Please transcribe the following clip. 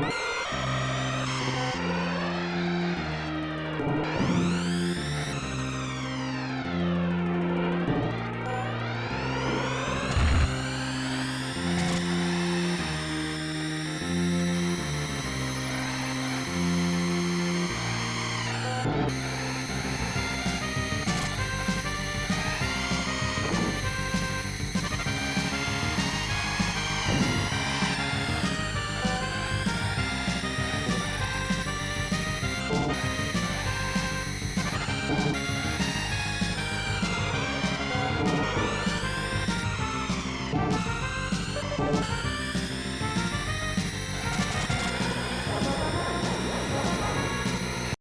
you you